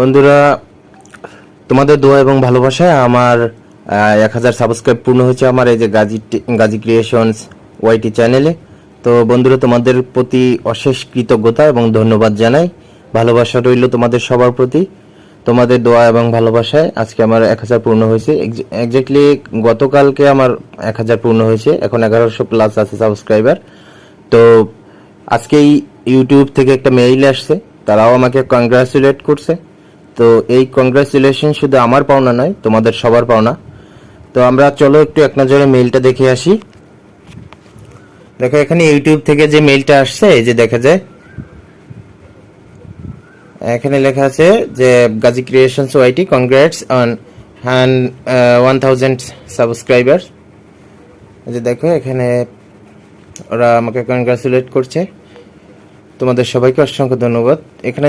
বন্ধুরা, তোমাদের দোয়া এবং ভালোবাসায় আমার এক হাজার সাবস্ক্রাইব পূর্ণ হয়েছে আমার এই যে গাজী গাজী ক্রিয়েশনস ওয়াইটি চ্যানেলে তো বন্ধুরা, তোমাদের প্রতি অশেষ কৃতজ্ঞতা এবং ধন্যবাদ জানাই। ভালোবাসা রইল তোমাদের সবার প্রতি। তোমাদের দোয়া এবং ভালোবাসায় আজকে আমার এক হাজার পূর্ণ হয়েছে। এক্স্যাক্টলি গতকালকে আমার এক হাজার পূর্ণ হয়েছে। এখন এগারোশো প্লাস আছে সাবস্ক্রাইবার তো আজকেই ইউটিউব থেকে একটা মেইল আসছে। তারাও আমাকে কংগ্রাচুলেট করছে। তো এই কংগ্রাচুলেশন শুধু আমার পাওনা নয়, তোমাদের সবার পাওনা। তো আমরা চলো একটু এক নজরে মেইলটা দেখে আসি। দেখো, এখানে ইউটিউব থেকে যে মেইলটা আসছে, এই যে দেখা যায়। এখানে লেখা আছে যে Gazi creations YT congrats on hand one thousand subscriber যে দেখো, এখানে ওরা আমাকে কংগ্রাচুলেট করছে। তোমাদের সবাইকে অসংখ্য ধন্যবাদ। এখানে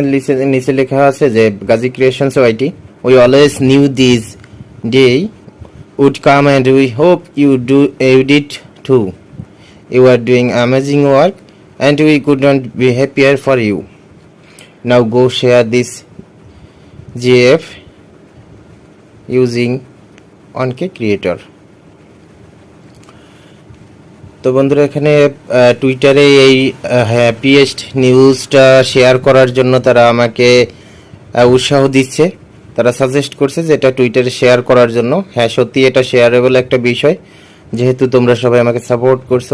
নিচে লেখা আছে যে Gazi creations YT we always new this day would come and we hope you do you did to you are doing amazing work and we could not be happier for you now go share this GF using অনকে creator তো বন্ধুরা, এখানে টুইটারে এই happiest নিউজটা share করার জন্য তারা আমাকে উৎসাহ দিচ্ছে। তারা সাজেস্ট করছে যে এটা টুইটারে শেয়ার করার জন্য। হ্যাঁ সত্যি এটা শেয়ারেবল একটা বিষয়। যেহেতু তোমরা সবাই আমাকে সাপোর্ট করছ,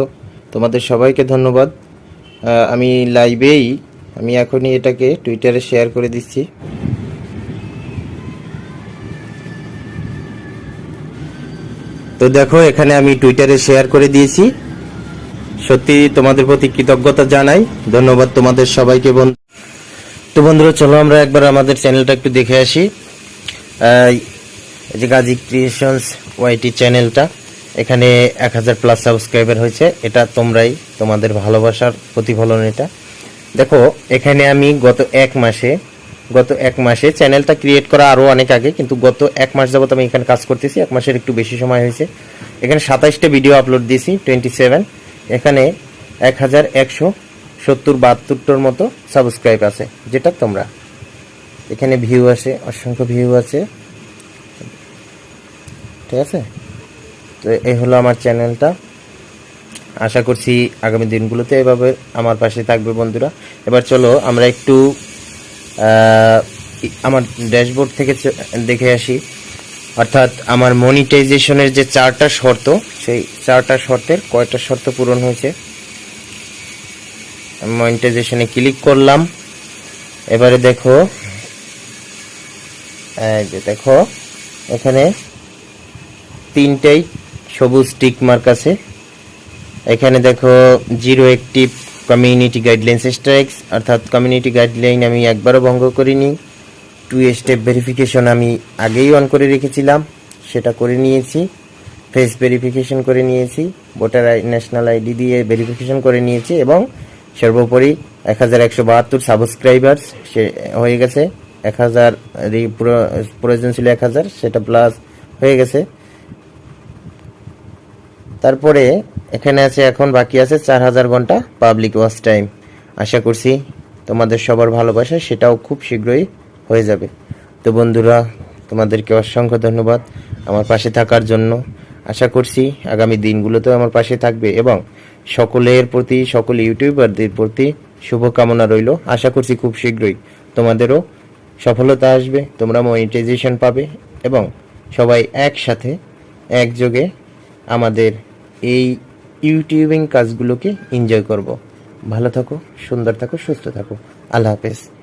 তোমাদের সবাইকে ধন্যবাদ। আমি লাইভেই আমি এখনই এটাকে টুইটারে শেয়ার করে দিচ্ছি। তো দেখো, এখানে আমি টুইটারে শেয়ার করে দিয়েছি। সত্যি তোমাদের প্রতি কৃতজ্ঞতা জানাই। ধন্যবাদ তোমাদের সবাইকে বন্ধু। তো বন্ধুরা, চলো আমরা একবার আমাদের চ্যানেলটা একটু দেখে আসি। যে গাজী ক্রিয়েশনস ওয়াইটি চ্যানেলটা, এখানে এক হাজার প্লাস সাবস্ক্রাইবার হয়েছে। এটা তোমরাই তোমাদের ভালোবাসার প্রতিফলন এটা। দেখো, এখানে আমি গত এক মাসে, গত এক মাসে চ্যানেলটা ক্রিয়েট করা আরও অনেক আগে, কিন্তু গত এক মাস যাবত আমি এখানে কাজ করতেছি। এক মাসের একটু বেশি সময় হয়েছে। এখানে সাতাইশটা ভিডিও আপলোড দিয়েছি টোয়েন্টি সেভেন এখানে এক হাজার একশো সত্তর বাহাত্তরটার মতো সাবস্ক্রাইব আছে, যেটা তোমরা। এখানে ভিউ আছে অসংখ্য ভিউ আছে। ঠিক আছে? তো এই হলো আমার চ্যানেলটা আশা করছি আগামী দিনগুলোতে এভাবে আমার পাশে থাকবে বন্ধুরা। এবার চলো আমরা একটু আমার ড্যাশবোর্ড থেকে দেখে আসি। অর্থাৎ আমার মনিটাইজেশনের যে চারটা শর্ত, সেই চারটা শর্তের কয়টা শর্ত পূরণ হয়েছে? মনিটাইজেশনে ক্লিক করলাম। এবারে দেখো যে দেখো, এখানে তিনটেই সবুজ টিক মার্ক আছে। এখানে দেখো zero active community guideline strikes অর্থাৎ কমিউনিটি গাইডলাইন আমি একবারও ভঙ্গ করিনি। টু স্টেপ ভেরিফিকেশন আমি আগেই অন করে রেখেছিলাম, সেটা করে নিয়েছি ফেস ভেরিফিকেশন করে নিয়েছি ভোটার আই ন্যাশনাল আইডি দিয়ে ভেরিফিকেশন করে নিয়েছি এবং সর্বোপরি এক হাজার একশো বাহাত্তর সাবস্ক্রাইবার্স সে হয়ে গেছে, এক হাজার প্রয়োজন ছিল এক হাজার, সেটা প্লাস হয়ে গেছে। তারপরে এখানে আছে, এখন বাকি আছে চার হাজার ঘণ্টা পাবলিক ওয়াচ টাইম আশা করছি তোমাদের সবার ভালোবাসা, সেটাও খুব শীঘ্রই হয়ে যাবে। তো বন্ধুরা, তোমাদেরকে অসংখ্য ধন্যবাদ আমার পাশে থাকার জন্য। আশা করছি আগামী দিনগুলোতেও আমার পাশে থাকবে এবং সকলের প্রতি, সকল ইউটিউবারদের প্রতি শুভকামনা রইল। আশা করছি খুব শীঘ্রই তোমাদেরও সফলতা আসবে, তোমরা মনিটাইজেশন পাবে এবং সবাই একসাথে একযোগে আমাদের এই ইউটিউবিং কাজগুলোকে এনজয় করব। ভালো থাকো, সুন্দর থাকো, সুস্থ থাকো। আল্লাহ হাফেজ।